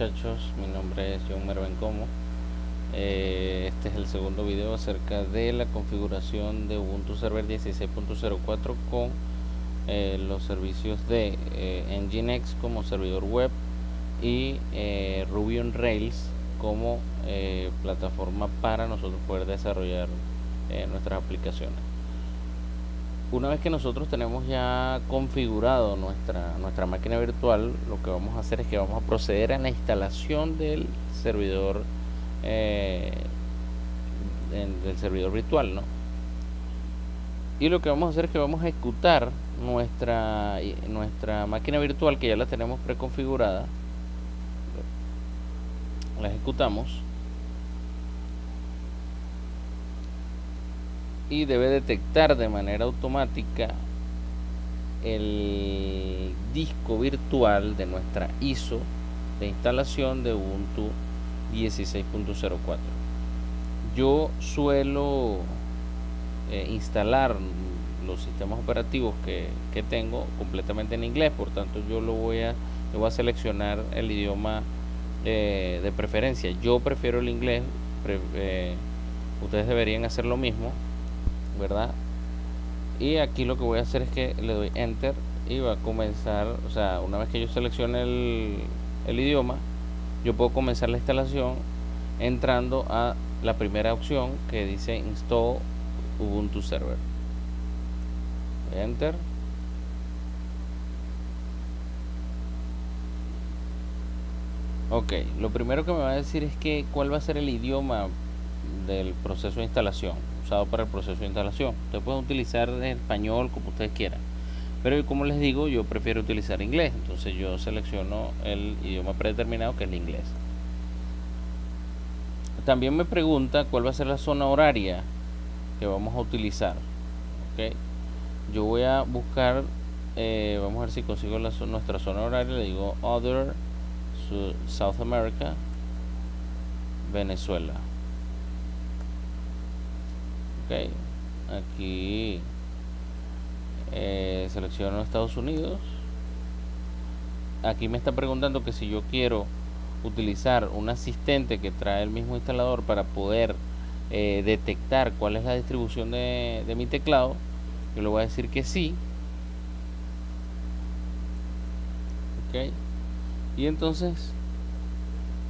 muchachos, mi nombre es John Mervencomo. Eh, este es el segundo video acerca de la configuración de Ubuntu Server 16.04 con eh, los servicios de eh, Nginx como servidor web y eh, Ruby on Rails como plataforma para nosotros poder desarrollar nuestras aplicaciones una vez que nosotros tenemos ya configurado nuestra, nuestra máquina virtual, lo que vamos a hacer es que vamos a proceder a la instalación del servidor eh, del servidor virtual, ¿no? Y lo que vamos a hacer es que vamos a ejecutar nuestra, nuestra máquina virtual que ya la tenemos preconfigurada. La ejecutamos. Y debe detectar de manera automática el disco virtual de nuestra ISO de instalación de Ubuntu 16.04 yo suelo eh, instalar los sistemas operativos que, que tengo completamente en inglés por tanto yo lo voy a yo voy a seleccionar el idioma eh, de preferencia. Yo prefiero el inglés eh, ustedes deberían hacer lo mismo ¿verdad? Y aquí lo que voy a hacer es que le doy enter y va a comenzar, o sea, una vez que yo seleccione el, el idioma, yo puedo comenzar la instalación entrando a la primera opción que dice install Ubuntu Server. Enter. Ok, lo primero que me va a decir es que cuál va a ser el idioma del proceso de instalación, para el proceso de instalación. Ustedes pueden utilizar español como ustedes quieran. Pero como les digo, yo prefiero utilizar inglés. Entonces yo selecciono el idioma predeterminado que es el inglés. También me pregunta cuál va a ser la zona horaria que vamos a utilizar. ¿ok? Yo voy a buscar, eh, vamos a ver si consigo la nuestra zona horaria. Le digo Other, South America, Venezuela. Aquí eh, selecciono Estados Unidos. Aquí me está preguntando que si yo quiero utilizar un asistente que trae el mismo instalador para poder eh, detectar cuál es la distribución de, mi teclado. Yo le voy a decir que sí. Y entonces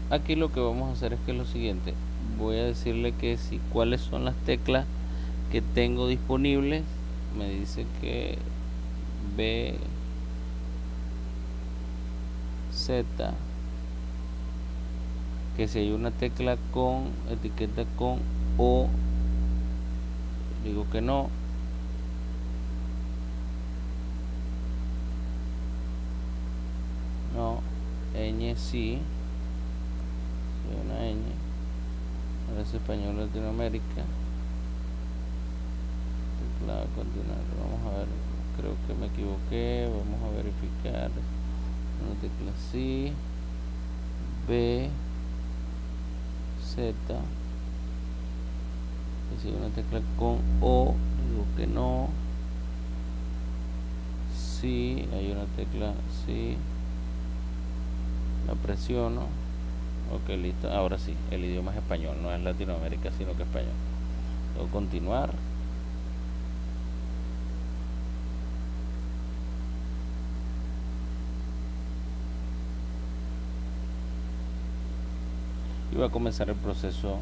aquí lo que vamos a hacer es que lo siguiente. Voy a decirle que si cuáles son las teclas que tengo disponibles. Me dice que B Z que si hay una tecla con etiqueta con O digo que no no ñ sí una ñ ahora es español Latinoamérica teclado continuar. Vamos a ver creo que me equivoqué vamos a verificar. Una tecla sí B Z. Que si una tecla con O digo que no. Sí hay una tecla sí la presiono. Ok listo. Ahora sí el idioma es español no es Latinoamérica sino que español. Luego continuar y va a comenzar el proceso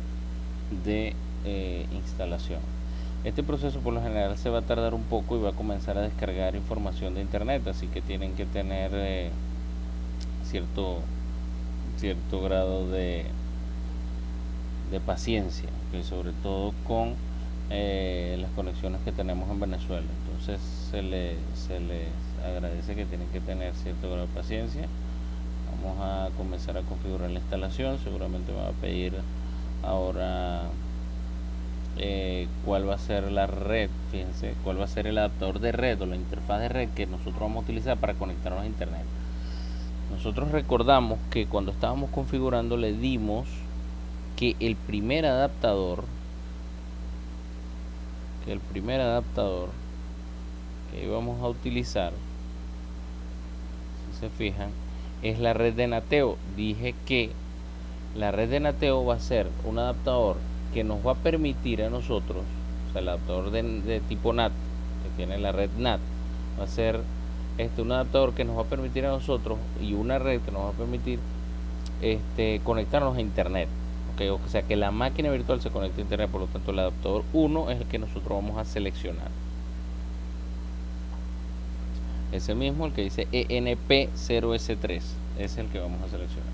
de eh, instalación. Este proceso por lo general se va a tardar un poco y va a comenzar a descargar información de internet así que tienen que tener eh, cierto cierto grado de de paciencia que sobre todo con eh, las conexiones que tenemos en Venezuela. Entonces se les, se les agradece que tienen que tener cierto grado de paciencia vamos a comenzar a configurar la instalación. Seguramente me va a pedir ahora eh, cuál va a ser la red fíjense cuál va a ser el adaptador de red o la interfaz de red que nosotros vamos a utilizar para conectarnos a internet. Nosotros recordamos que cuando estábamos configurando le dimos que el primer adaptador que el primer adaptador que íbamos a utilizar si se fijan es la red de Nateo. Dije que la red de Nateo va a ser un adaptador que nos va a permitir a nosotros, o sea, el adaptador de, tipo NAT, que tiene la red NAT, va a ser este, un adaptador que nos va a permitir a nosotros y una red que nos va a permitir este, conectarnos a internet. O sea que la máquina virtual se conecta a internet, por lo tanto el adaptador 1 es el que nosotros vamos a seleccionar. Es el mismo, el que dice ENP0S3, es el que vamos a seleccionar.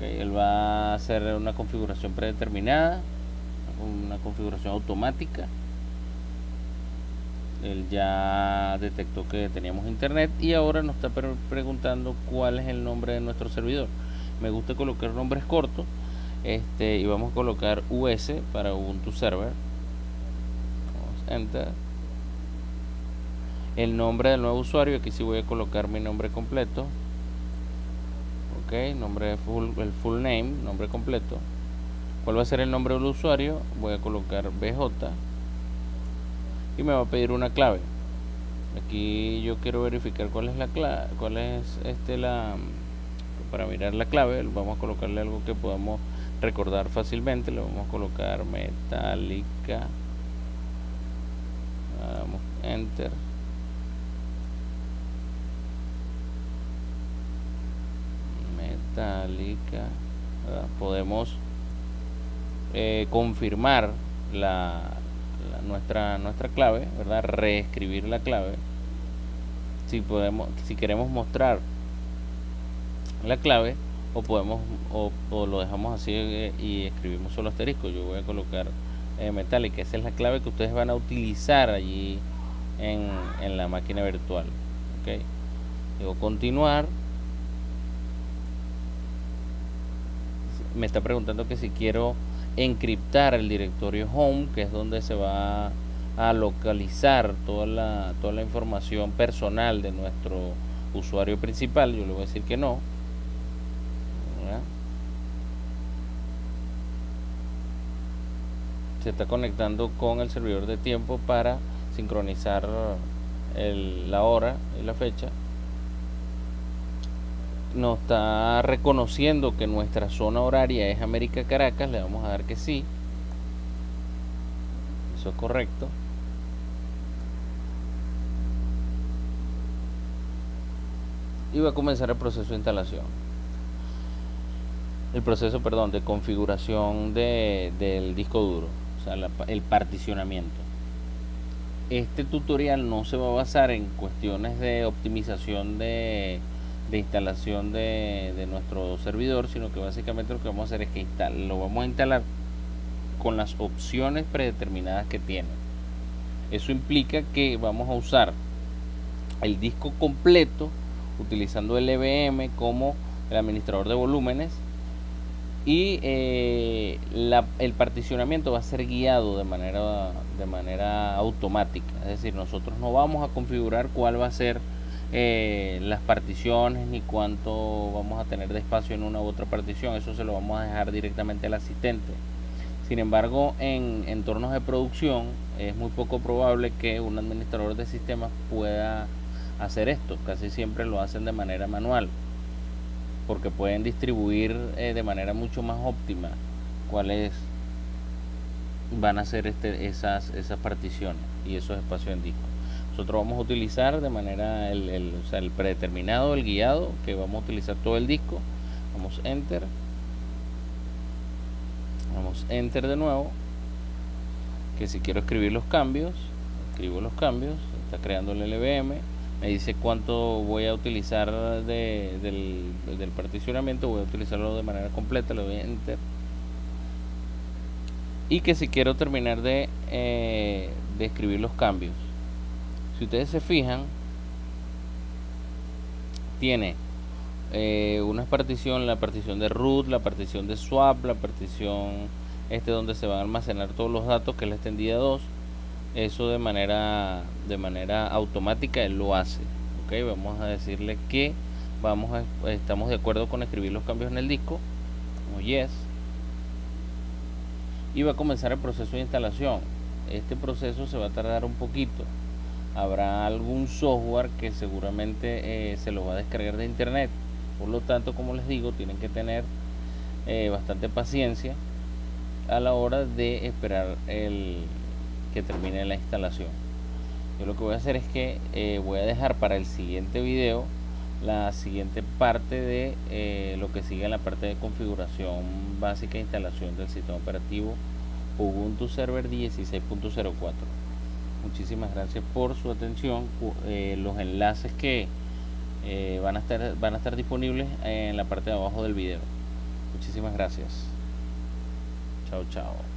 Él va a hacer una configuración predeterminada, una configuración automática. Él ya detectó que teníamos internet y ahora nos está preguntando cuál es el nombre de nuestro servidor me gusta colocar nombres cortos este y vamos a colocar US para Ubuntu Server enter el nombre del nuevo usuario aquí sí voy a colocar mi nombre completo ok nombre full, el full name nombre completo. Cuál va a ser el nombre del usuario voy a colocar BJ y me va a pedir una clave. Aquí yo quiero verificar cuál es la clave cuál es este la para mirar la clave vamos a colocarle algo que podamos recordar fácilmente le vamos a colocar metálica. Enter metálica podemos eh, confirmar la, nuestra nuestra clave verdad reescribir la clave. Si podemos si queremos mostrar la clave o podemos o, lo dejamos así eh, y escribimos solo asterisco. Yo voy a colocar eh, esa es la clave que ustedes van a utilizar allí en, en la máquina virtual ok digo continuar me está preguntando que si quiero encriptar el directorio home que es donde se va a localizar toda la, toda la información personal de nuestro usuario principal. Yo le voy a decir que no. Se está conectando con el servidor de tiempo para sincronizar la hora y la fecha nos está reconociendo que nuestra zona horaria es América Caracas le vamos a dar que sí. Eso es correcto. Y va a comenzar el proceso de instalación. El proceso perdón de configuración de, del disco duro o sea, el particionamiento. Este tutorial no se va a basar en cuestiones de optimización de, instalación de, nuestro servidor, sino que básicamente lo que vamos a hacer es que lo vamos a instalar con las opciones predeterminadas que tiene. Eso implica que vamos a usar el disco completo utilizando el EVM como el administrador de volúmenes y eh, el particionamiento va a ser guiado de manera de manera automática es decir nosotros no vamos a configurar cuál va a ser eh, las particiones ni cuánto vamos a tener de espacio en una u otra partición. Eso se lo vamos a dejar directamente al asistente. Sin embargo en entornos de producción es muy poco probable que un administrador de sistemas pueda hacer esto. Casi siempre lo hacen de manera manual porque pueden distribuir eh, de manera mucho más óptima cuáles van a ser este, esas, esas particiones y esos espacios en disco. Nosotros vamos a utilizar de manera el, el, predeterminado, el guiado, que vamos a utilizar todo el disco. Vamos enter. Vamos enter de nuevo. Que si quiero escribir los cambios, escribo los cambios, está creando el LVM me dice cuánto voy a utilizar del, particionamiento voy a utilizarlo de manera completa le doy enter y que si quiero terminar de, eh, de escribir los cambios si ustedes se fijan tiene eh, una partición la partición de root la partición de swap la partición este donde se van a almacenar todos los datos que es la extendida 2 eso de manera de manera automática lo hace ok vamos a decirle que vamos estamos de acuerdo con escribir los cambios en el disco como yes y va a comenzar el proceso de instalación. Este proceso se va a tardar un poquito habrá algún software que seguramente eh, se lo va a descargar de internet Por lo tanto, como les digo, tienen que tener eh, bastante paciencia a la hora de esperar el que termine la instalación. Yo lo que voy a hacer es que eh, voy a dejar para el siguiente video la siguiente parte de lo que sigue en la parte de configuración básica e instalación del sistema operativo Ubuntu Server 16.04 muchísimas gracias por su atención. Eh, los enlaces que eh, van a estar van a estar disponibles en la parte de abajo del video. Muchísimas gracias. Chao chao